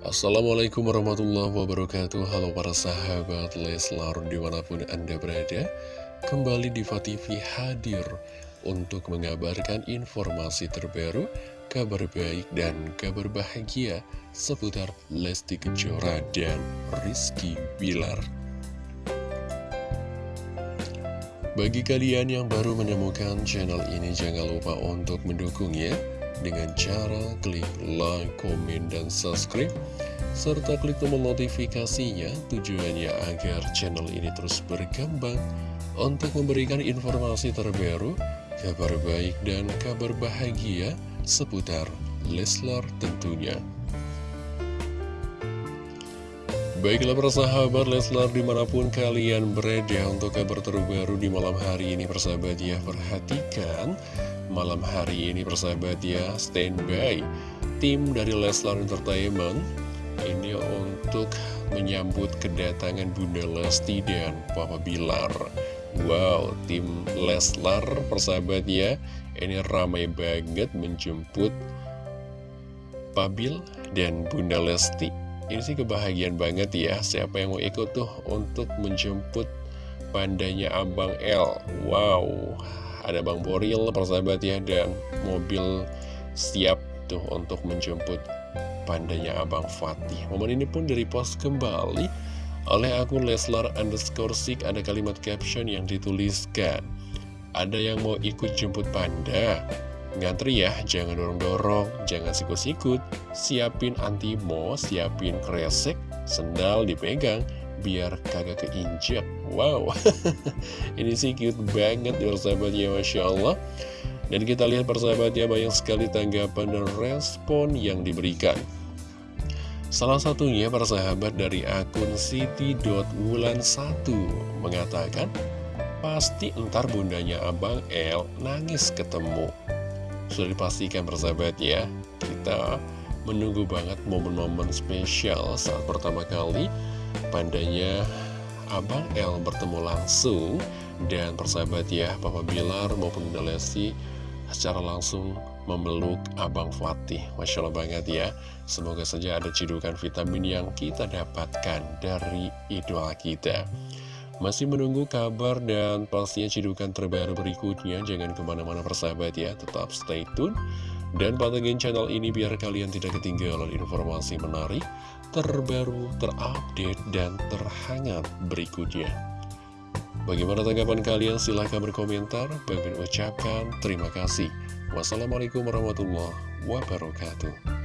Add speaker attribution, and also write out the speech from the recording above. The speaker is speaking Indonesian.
Speaker 1: Assalamualaikum warahmatullahi wabarakatuh. Halo para sahabat Leslar di mana pun anda berada Kembali di TV hadir untuk mengabarkan informasi terbaru Kabar baik dan kabar bahagia seputar Lesti Kejora dan Rizky Bilar. Bagi kalian yang baru menemukan channel ini jangan lupa untuk mendukungnya dengan cara klik like, komen, dan subscribe serta klik tombol notifikasinya tujuannya agar channel ini terus berkembang untuk memberikan informasi terbaru, kabar baik dan kabar bahagia seputar Leslar tentunya. Baiklah persahabat Leslar di mana pun kalian berada untuk kabar terbaru di malam hari ini persahabat ya Perhatikan malam hari ini persahabat ya. Standby tim dari Leslar Entertainment ini untuk menyambut kedatangan Bunda Lesti dan Papa Bilar. Wow, tim Leslar persahabat ya. Ini ramai banget menjemput Pabil dan Bunda Lesti. Ini sih kebahagiaan banget ya. Siapa yang mau ikut tuh untuk menjemput pandanya Abang L? Wow, ada Bang Boril persahabat ya dan mobil siap tuh untuk menjemput pandanya Abang Fatih. Momen ini pun dari post kembali oleh akun Leslar underscore sik. Ada kalimat caption yang dituliskan ada yang mau ikut jemput panda? Ngantri ya jangan dorong-dorong jangan sikut-sikut. Siapin antimo siapin kresek sendal dipegang biar kagak keinjak. Wow. Ini sih cute banget ya persahabatnya Masya Allah. Dan kita lihat persahabatnya banyak sekali tanggapan dan respon yang diberikan. Salah satunya persahabat dari akun Siti.wulan1 mengatakan Pasti ntar bundanya Abang L nangis ketemu. Sudah dipastikan persahabat ya Kita menunggu banget momen-momen spesial saat pertama kali pandanya Abang L bertemu langsung dan persahabat ya Papa Bilar maupun Bunda Lesti secara langsung memeluk Abang Fatih. Masya Allah banget ya. Semoga saja ada cidukan vitamin yang kita dapatkan dari idola kita. Masih menunggu kabar dan pastinya cidukan terbaru berikutnya. Jangan ke mana-mana persahabat ya Tetap stay tune Dan pantengin channel ini biar kalian tidak ketinggalan informasi menarik terbaru, terupdate, dan terhangat berikutnya. Bagaimana tanggapan kalian? Silahkan berkomentar. Bagi ucapkan terima kasih. Wassalamualaikum warahmatullahi wabarakatuh.